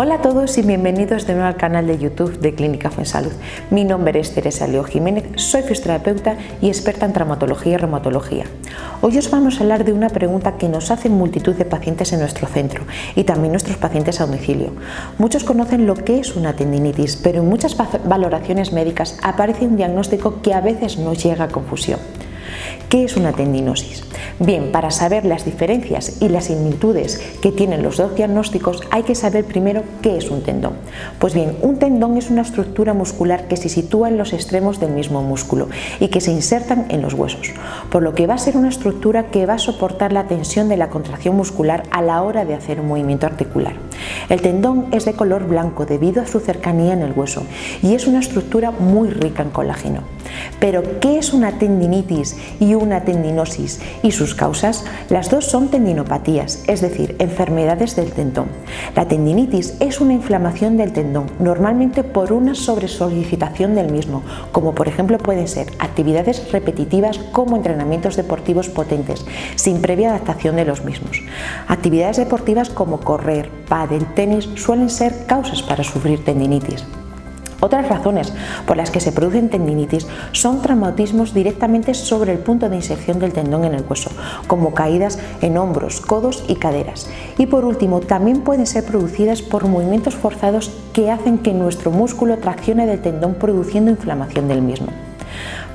Hola a todos y bienvenidos de nuevo al canal de YouTube de Clínica Fuensalud. Mi nombre es Teresa Leo Jiménez, soy fisioterapeuta y experta en traumatología y reumatología. Hoy os vamos a hablar de una pregunta que nos hacen multitud de pacientes en nuestro centro y también nuestros pacientes a domicilio. Muchos conocen lo que es una tendinitis, pero en muchas valoraciones médicas aparece un diagnóstico que a veces nos llega a confusión. ¿Qué es una tendinosis? Bien, para saber las diferencias y las similitudes que tienen los dos diagnósticos hay que saber primero qué es un tendón. Pues bien, un tendón es una estructura muscular que se sitúa en los extremos del mismo músculo y que se insertan en los huesos, por lo que va a ser una estructura que va a soportar la tensión de la contracción muscular a la hora de hacer un movimiento articular. El tendón es de color blanco debido a su cercanía en el hueso y es una estructura muy rica en colágeno. Pero, ¿qué es una tendinitis y una tendinosis y sus causas? Las dos son tendinopatías, es decir, enfermedades del tendón. La tendinitis es una inflamación del tendón, normalmente por una sobresolicitación del mismo, como por ejemplo pueden ser actividades repetitivas como entrenamientos deportivos potentes, sin previa adaptación de los mismos. Actividades deportivas como correr, pádel, tenis suelen ser causas para sufrir tendinitis. Otras razones por las que se producen tendinitis son traumatismos directamente sobre el punto de inserción del tendón en el hueso, como caídas en hombros, codos y caderas. Y por último, también pueden ser producidas por movimientos forzados que hacen que nuestro músculo traccione del tendón produciendo inflamación del mismo.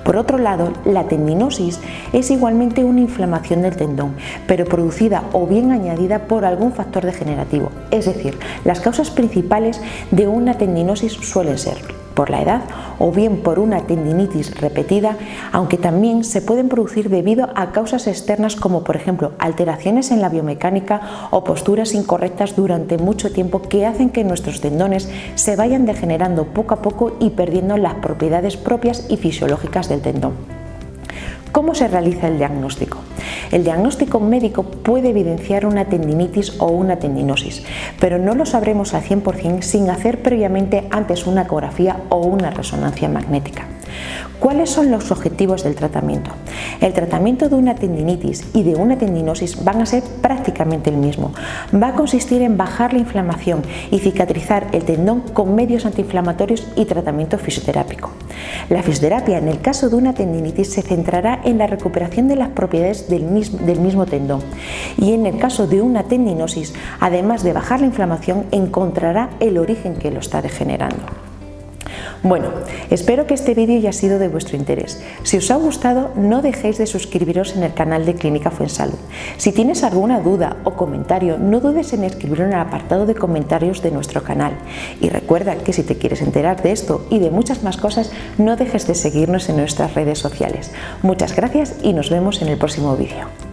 Por otro lado, la tendinosis es igualmente una inflamación del tendón, pero producida o bien añadida por algún factor degenerativo, es decir, las causas principales de una tendinosis suelen ser por la edad o bien por una tendinitis repetida, aunque también se pueden producir debido a causas externas como por ejemplo alteraciones en la biomecánica o posturas incorrectas durante mucho tiempo que hacen que nuestros tendones se vayan degenerando poco a poco y perdiendo las propiedades propias y fisiológicas del tendón. ¿Cómo se realiza el diagnóstico? El diagnóstico médico puede evidenciar una tendinitis o una tendinosis, pero no lo sabremos al 100% sin hacer previamente antes una ecografía o una resonancia magnética. ¿Cuáles son los objetivos del tratamiento? El tratamiento de una tendinitis y de una tendinosis van a ser prácticamente el mismo. Va a consistir en bajar la inflamación y cicatrizar el tendón con medios antiinflamatorios y tratamiento fisioterápico. La fisioterapia en el caso de una tendinitis se centrará en la recuperación de las propiedades del mismo, del mismo tendón y en el caso de una tendinosis, además de bajar la inflamación, encontrará el origen que lo está degenerando. Bueno, espero que este vídeo haya sido de vuestro interés. Si os ha gustado, no dejéis de suscribiros en el canal de Clínica Fuensalud. Si tienes alguna duda o comentario, no dudes en escribirlo en el apartado de comentarios de nuestro canal. Y recuerda que si te quieres enterar de esto y de muchas más cosas, no dejes de seguirnos en nuestras redes sociales. Muchas gracias y nos vemos en el próximo vídeo.